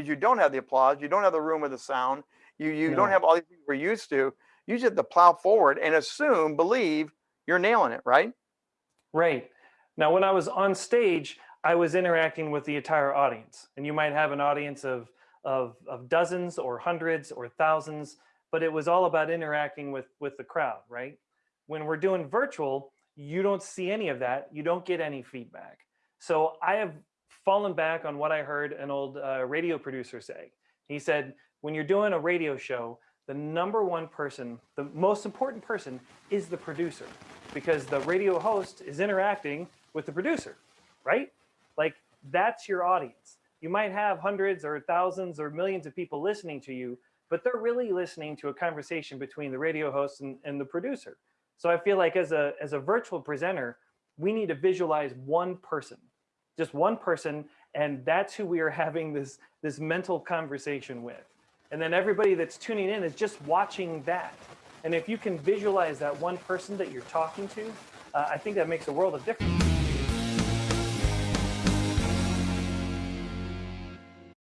because you don't have the applause, you don't have the room with the sound, you you No. don't have all these things we're used to. You just have to plow forward and assume, believe you're nailing it, right? Right. Now, when I was on stage, I was interacting with the entire audience. And you might have an audience of, of, of dozens or hundreds or thousands, but it was all about interacting with, with the crowd, right? When we're doing virtual, you don't see any of that. You don't get any feedback. So I have fallen back on what I heard an old uh, radio producer say. He said, when you're doing a radio show, the number one person, the most important person is the producer because the radio host is interacting with the producer, right? Like that's your audience. You might have hundreds or thousands or millions of people listening to you, but they're really listening to a conversation between the radio host and, and the producer. So I feel like as a, as a virtual presenter, we need to visualize one person, just one person, and that's who we are having this, this mental conversation with. And then everybody that's tuning in is just watching that. And if you can visualize that one person that you're talking to, uh, I think that makes a world of difference.